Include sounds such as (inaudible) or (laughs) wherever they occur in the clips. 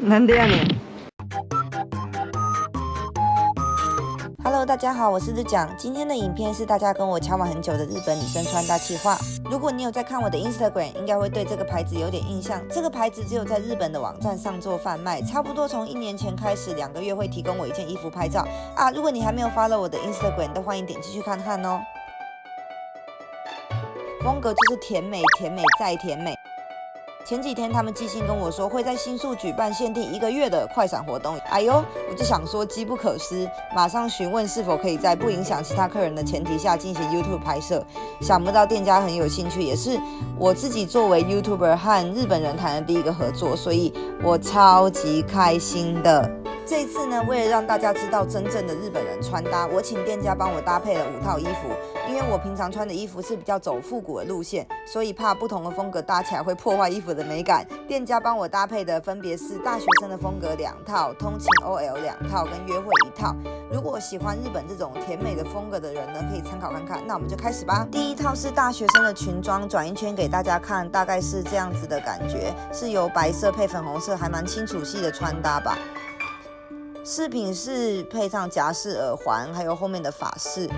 なんでやねん。Hello，大家好，我是日讲。今天的影片是大家跟我敲完很久的日本女生穿搭计划。如果你有在看我的 Instagram，应该会对这个牌子有点印象。这个牌子只有在日本的网站上做贩卖，差不多从一年前开始，两个月会提供我一件衣服拍照啊。如果你还没有 follow 我的 Instagram，都欢迎点进去看看哦。 风格就是甜美，甜美再甜美。前几天他们寄信跟我说会在新宿举办限定一个月的快闪活动，哎呦，我就想说机不可失，马上询问是否可以在不影响其他客人的前提下进行 YouTube 拍摄。想不到店家很有兴趣，也是我自己作为 YouTuber 和日本人谈的第一个合作，所以我超级开心的。这次呢，为了让大家知道真正的日本人穿搭，我请店家帮我搭配了五套衣服。因为我平常穿的衣服是比较走复古的路线，所以怕不同的风格搭起来会破坏衣服的美感。店家帮我搭配的分别是大学生的风格两套，通勤 OL 两套，跟约会一套。如果喜欢日本这种甜美的风格的人呢，可以参考看看。那我们就开始吧。第一套是大学生的裙装，转一圈给大家看，大概是这样子的感觉，是由白色配粉红色，还蛮清楚系的穿搭吧。饰品是配上夹式耳环，还有后面的法式，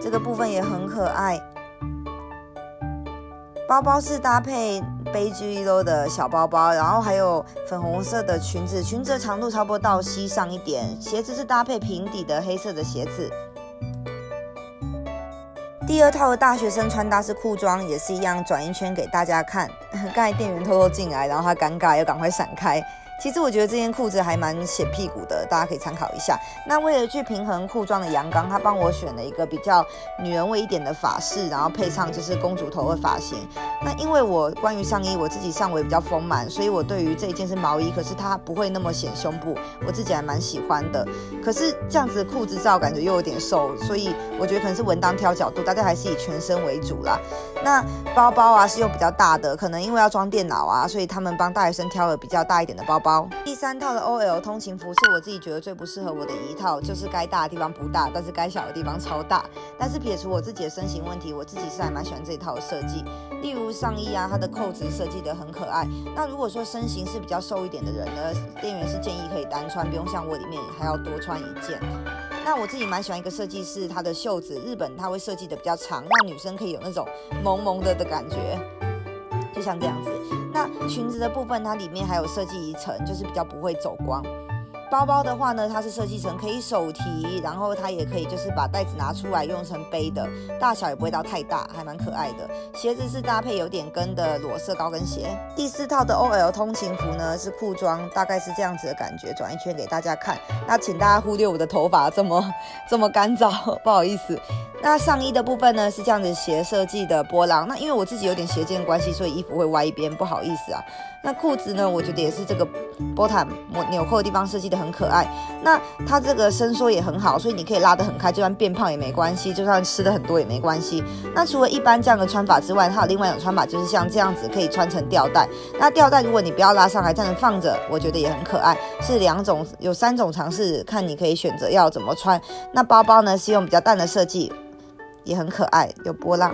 这个部分也很可爱。包包是搭配背 G 罗的小包包，然后还有粉红色的裙子，裙子的长度差不多到膝上一点。鞋子是搭配平底的黑色的鞋子。第二套的大学生穿搭是裤装，也是一样，转一圈给大家看。(laughs) 刚才店员偷偷进来，然后他尴尬，要赶快闪开。其实我觉得这件裤子还蛮显屁股的，大家可以参考一下。那为了去平衡裤装的阳刚，他帮我选了一个比较女人味一点的发饰，然后配上就是公主头的发型。那因为我关于上衣，我自己上围比较丰满，所以我对于这一件是毛衣，可是它不会那么显胸部，我自己还蛮喜欢的。可是这样子的裤子照感觉又有点瘦，所以我觉得可能是文当挑角度，大家还是以全身为主啦。那包包啊是用比较大的，可能因为要装电脑啊，所以他们帮大学生挑了比较大一点的包包。第三套的 OL 通勤服是我自己觉得最不适合我的一套，就是该大的地方不大，但是该小的地方超大。但是撇除我自己的身形问题，我自己是还蛮喜欢这一套的设计。例如上衣啊，它的扣子设计的很可爱。那如果说身形是比较瘦一点的人呢，店员是建议可以单穿，不用像我里面还要多穿一件。那我自己蛮喜欢一个设计是它的袖子，日本它会设计的比较长，让女生可以有那种萌萌的的感觉。就像这样子，那裙子的部分，它里面还有设计一层，就是比较不会走光。包包的话呢，它是设计成可以手提，然后它也可以就是把袋子拿出来用成背的，大小也不会到太大，还蛮可爱的。鞋子是搭配有点跟的裸色高跟鞋。第四套的 OL 通勤服呢是裤装，大概是这样子的感觉，转一圈给大家看。那请大家忽略我的头发这么 (laughs) 这么干燥，不好意思。那上衣的部分呢是这样子斜设计的波浪，那因为我自己有点斜肩关系，所以衣服会歪一边，不好意思啊。那裤子呢，我觉得也是这个波塔纽扣的地方设计的。很可爱，那它这个伸缩也很好，所以你可以拉得很开，就算变胖也没关系，就算吃的很多也没关系。那除了一般这样的穿法之外，它有另外一种穿法，就是像这样子可以穿成吊带。那吊带如果你不要拉上来，这样放着，我觉得也很可爱。是两种，有三种尝试，看你可以选择要怎么穿。那包包呢是用比较淡的设计，也很可爱，有波浪。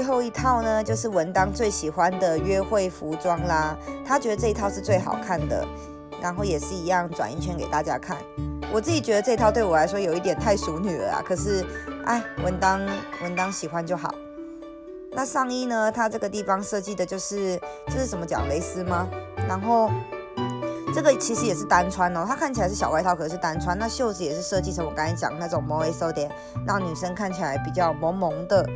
最后一套呢，就是文当最喜欢的约会服装啦。他觉得这一套是最好看的，然后也是一样转一圈给大家看。我自己觉得这套对我来说有一点太淑女了啊，可是，哎，文当文当喜欢就好。那上衣呢，它这个地方设计的就是，这是什么讲蕾丝吗？然后。这个其实也是单穿哦，它看起来是小外套，可是单穿。那袖子也是设计成我刚才讲那种 more so 点，让女生看起来比较萌萌的。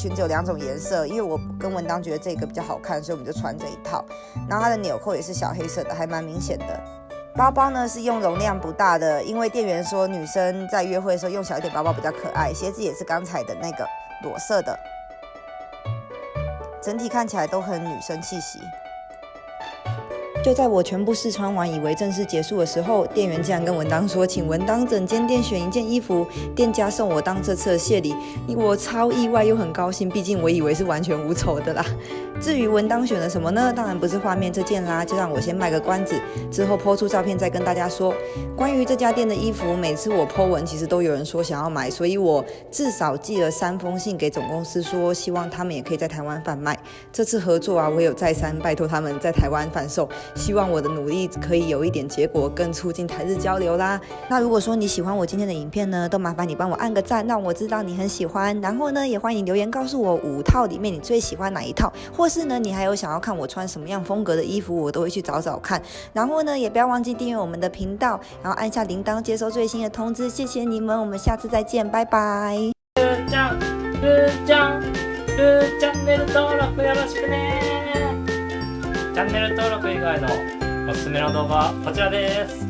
裙子有两种颜色，因为我跟文当觉得这个比较好看，所以我们就穿这一套。然后它的纽扣也是小黑色的，还蛮明显的。包包呢是用容量不大的，因为店员说女生在约会的时候用小一点包包比较可爱。鞋子也是刚才的那个裸色的，整体看起来都很女生气息。就在我全部试穿完，以为正式结束的时候，店员竟然跟文当说，请文当整间店选一件衣服，店家送我当这次的谢礼。我超意外又很高兴，毕竟我以为是完全无丑的啦。至于文当选了什么呢？当然不是画面这件啦，就让我先卖个关子，之后抛出照片再跟大家说。关于这家店的衣服，每次我 po 文，其实都有人说想要买，所以我至少寄了三封信给总公司，说希望他们也可以在台湾贩卖。这次合作啊，我有再三拜托他们在台湾贩售，希望我的努力可以有一点结果，更促进台日交流啦。那如果说你喜欢我今天的影片呢，都麻烦你帮我按个赞，让我知道你很喜欢。然后呢，也欢迎留言告诉我五套里面你最喜欢哪一套，或是呢，你还有想要看我穿什么样风格的衣服，我都会去找找看。然后呢，也不要忘记订阅我们的频道，然后按下铃铛接收最新的通知。谢谢你们，我们下次再见，拜拜。チャンルーチャンルーチャンネル登録よろしくね チャンネル登録以外のおすすめの動画はこちらです。